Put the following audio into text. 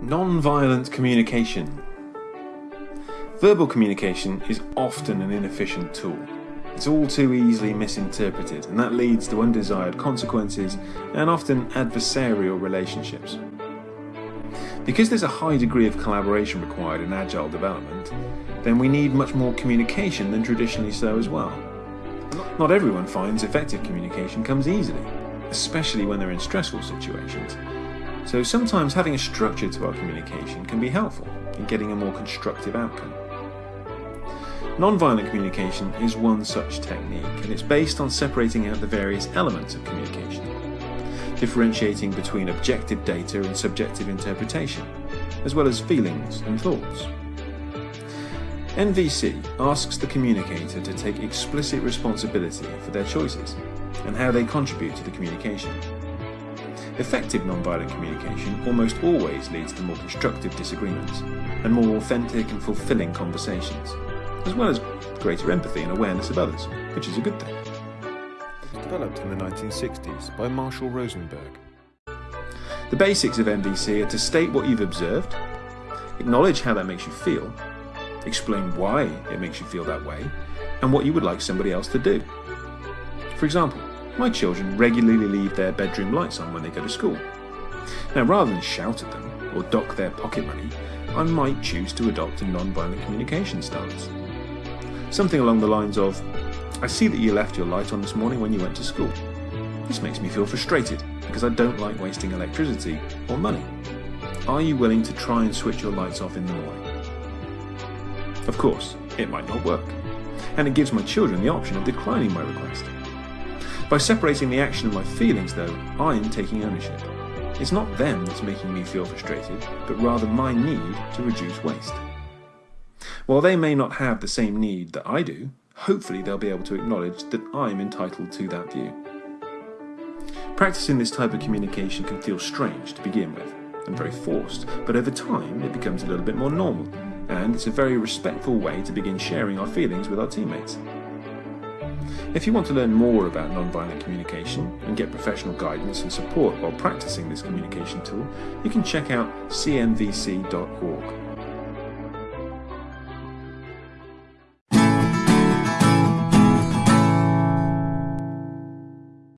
Non-violent communication. Verbal communication is often an inefficient tool. It's all too easily misinterpreted, and that leads to undesired consequences and often adversarial relationships. Because there's a high degree of collaboration required in agile development, then we need much more communication than traditionally so as well. Not everyone finds effective communication comes easily, especially when they're in stressful situations. So sometimes having a structure to our communication can be helpful in getting a more constructive outcome. Nonviolent communication is one such technique, and it's based on separating out the various elements of communication, differentiating between objective data and subjective interpretation, as well as feelings and thoughts. NVC asks the communicator to take explicit responsibility for their choices and how they contribute to the communication. Effective nonviolent communication almost always leads to more constructive disagreements and more authentic and fulfilling conversations, as well as greater empathy and awareness of others, which is a good thing. Developed in the 1960s by Marshall Rosenberg. The basics of NVC are to state what you've observed, acknowledge how that makes you feel, explain why it makes you feel that way, and what you would like somebody else to do. For example, my children regularly leave their bedroom lights on when they go to school. Now, rather than shout at them or dock their pocket money, I might choose to adopt a non-violent communication stance. Something along the lines of, I see that you left your light on this morning when you went to school. This makes me feel frustrated because I don't like wasting electricity or money. Are you willing to try and switch your lights off in the morning? Of course, it might not work, and it gives my children the option of declining my request. By separating the action and my feelings, though, I'm taking ownership. It's not them that's making me feel frustrated, but rather my need to reduce waste. While they may not have the same need that I do, hopefully they'll be able to acknowledge that I'm entitled to that view. Practicing this type of communication can feel strange to begin with, and very forced, but over time it becomes a little bit more normal, and it's a very respectful way to begin sharing our feelings with our teammates. If you want to learn more about nonviolent communication and get professional guidance and support while practicing this communication tool, you can check out cnvc.org.